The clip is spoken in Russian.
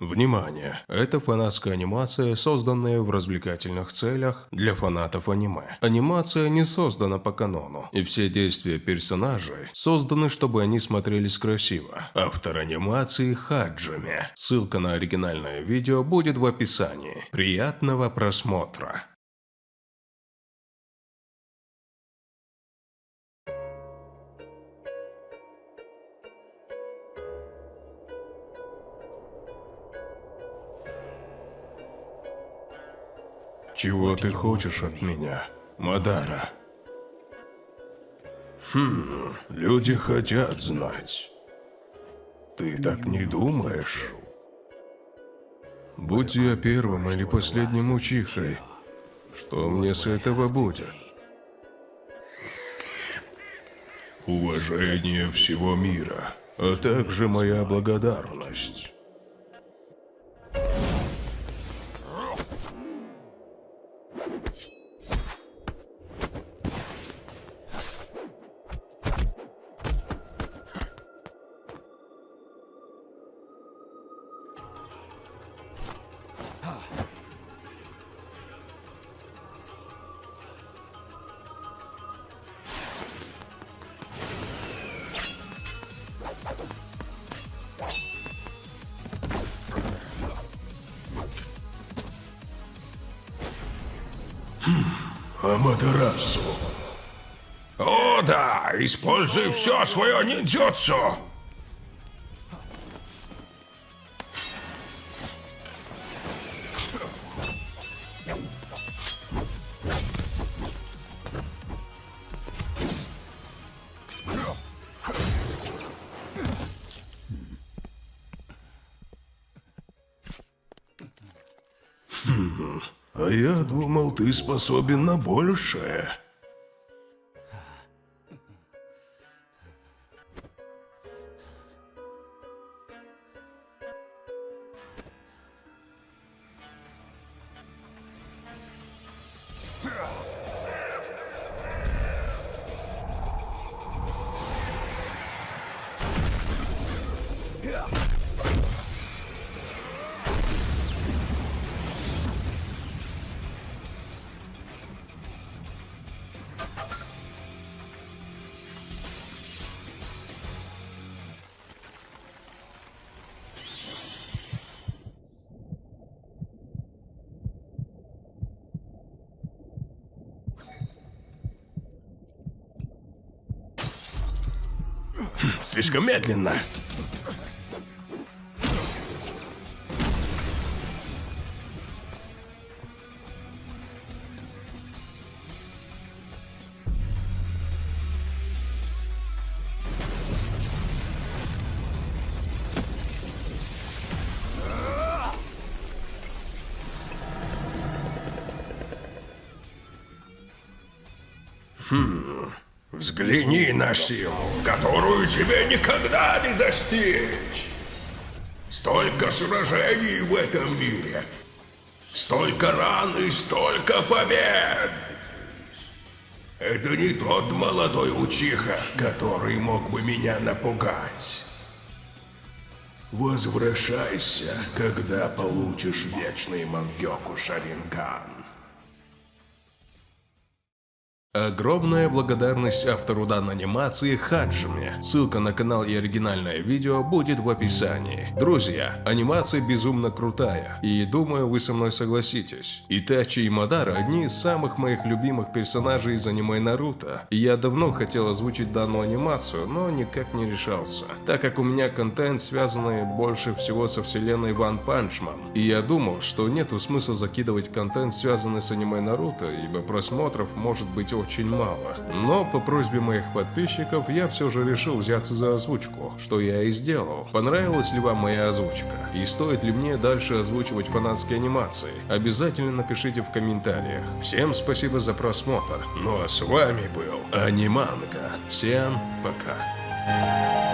Внимание! Это фанатская анимация, созданная в развлекательных целях для фанатов аниме. Анимация не создана по канону, и все действия персонажей созданы, чтобы они смотрелись красиво. Автор анимации Хаджими. Ссылка на оригинальное видео будет в описании. Приятного просмотра! Чего ты хочешь от меня, Мадара? Хм, люди хотят знать. Ты так не думаешь? Будь я первым или последним учихой, что мне с этого будет? Уважение всего мира, а также моя благодарность. Аматерасу. О, да! Используй все свое ниндзюцу! А я думал, ты способен на большее. Слишком медленно. Взгляни на силу, которую тебе никогда не достичь. Столько сражений в этом мире. Столько ран и столько побед. Это не тот молодой учиха, который мог бы меня напугать. Возвращайся, когда получишь вечный Мангёку Шаринган. Огромная благодарность автору данной анимации Хаджиме. Ссылка на канал и оригинальное видео будет в описании. Друзья, анимация безумно крутая, и думаю вы со мной согласитесь. Итачи и Мадара одни из самых моих любимых персонажей из аниме Наруто, и я давно хотел озвучить данную анимацию, но никак не решался, так как у меня контент связанный больше всего со вселенной One Punch Man, и я думал, что нету смысла закидывать контент связанный с аниме Наруто, ибо просмотров может быть очень мало. Но по просьбе моих подписчиков я все же решил взяться за озвучку, что я и сделал. Понравилась ли вам моя озвучка? И стоит ли мне дальше озвучивать фанатские анимации? Обязательно напишите в комментариях. Всем спасибо за просмотр. Ну а с вами был Аниманга. Всем пока.